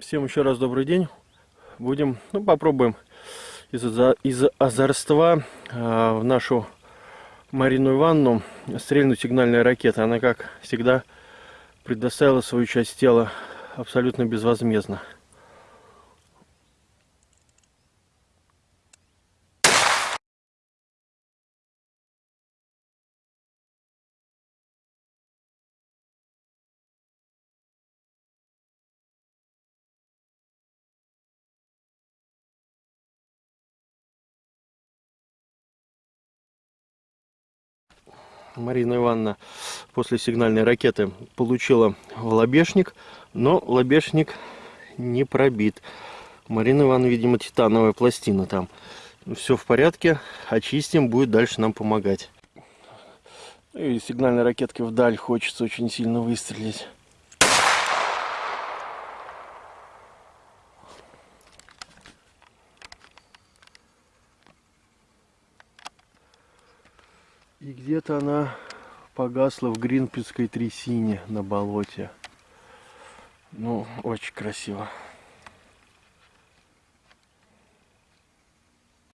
Всем еще раз добрый день. Будем, ну, попробуем из, из озорства э, в нашу Марину Ивановну стрельнуть сигнальная ракета. Она, как всегда, предоставила свою часть тела абсолютно безвозмездно. Марина Ивановна после сигнальной ракеты получила лобешник, но лобешник не пробит. Марина Ивановна, видимо, титановая пластина там. Все в порядке, очистим, будет дальше нам помогать. И сигнальной ракеткой вдаль хочется очень сильно выстрелить. И где-то она погасла в гринписской трясине на болоте. Ну, очень красиво.